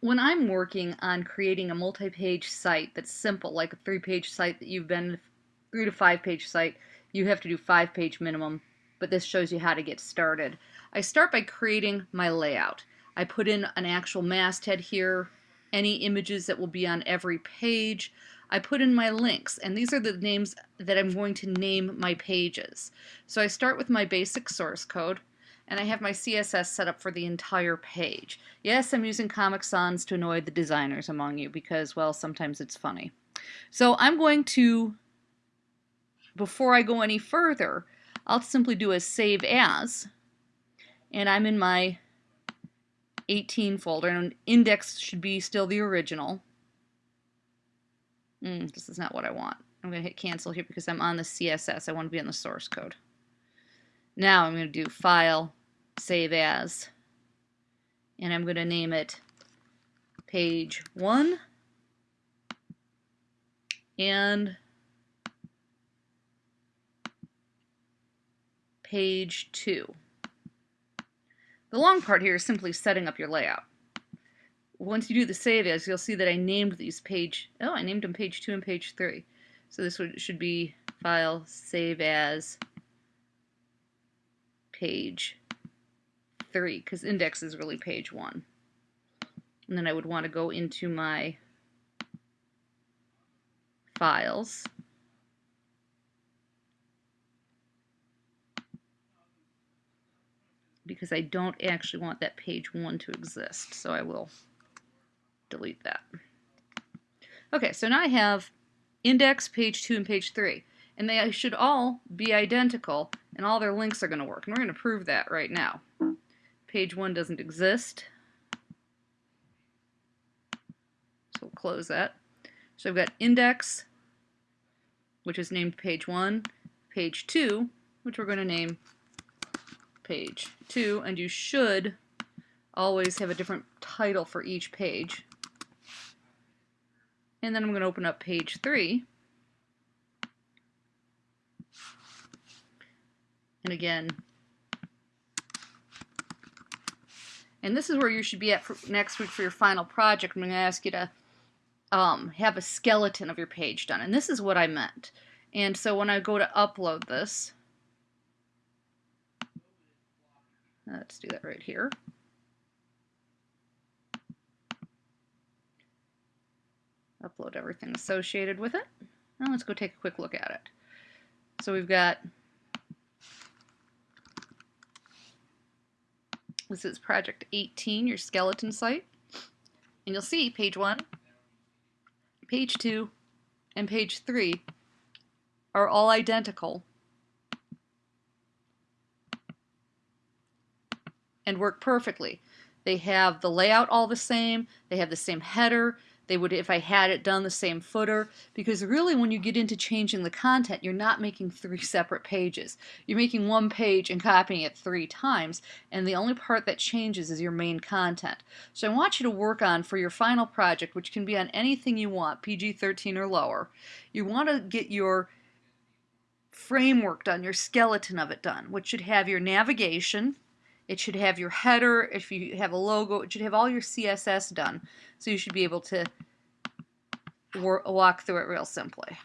when I'm working on creating a multi-page site that's simple, like a three-page site that you've been three to five page site, you have to do five page minimum, but this shows you how to get started. I start by creating my layout. I put in an actual masthead here, any images that will be on every page. I put in my links, and these are the names that I'm going to name my pages. So I start with my basic source code and I have my CSS set up for the entire page. Yes, I'm using Comic Sans to annoy the designers among you because, well, sometimes it's funny. So I'm going to, before I go any further, I'll simply do a save as, and I'm in my 18 folder, and index should be still the original. Mm, this is not what I want. I'm going to hit cancel here because I'm on the CSS. I want to be on the source code. Now I'm going to do File, Save As, and I'm going to name it Page 1 and Page 2. The long part here is simply setting up your layout. Once you do the save as, you'll see that I named these page, oh, I named them page 2 and page 3. So this would, should be file save as page 3 because index is really page 1. And then I would want to go into my files because I don't actually want that page 1 to exist so I will delete that. Okay so now I have index, page 2, and page 3 and they should all be identical and all their links are going to work. And we're going to prove that right now. Page 1 doesn't exist. So we'll close that. So I've got index, which is named page 1, page 2, which we're going to name page 2, and you should always have a different title for each page. And then I'm going to open up page 3, And again, and this is where you should be at next week for your final project. I'm going to ask you to um, have a skeleton of your page done. And this is what I meant. And so when I go to upload this, let's do that right here. Upload everything associated with it. Now let's go take a quick look at it. So we've got This is project 18, your skeleton site. And you'll see page 1, page 2, and page 3 are all identical and work perfectly. They have the layout all the same, they have the same header, they would if I had it done the same footer because really when you get into changing the content you're not making three separate pages. You're making one page and copying it three times and the only part that changes is your main content. So I want you to work on for your final project which can be on anything you want PG-13 or lower you want to get your framework done your skeleton of it done which should have your navigation it should have your header, if you have a logo, it should have all your CSS done. So you should be able to walk through it real simply.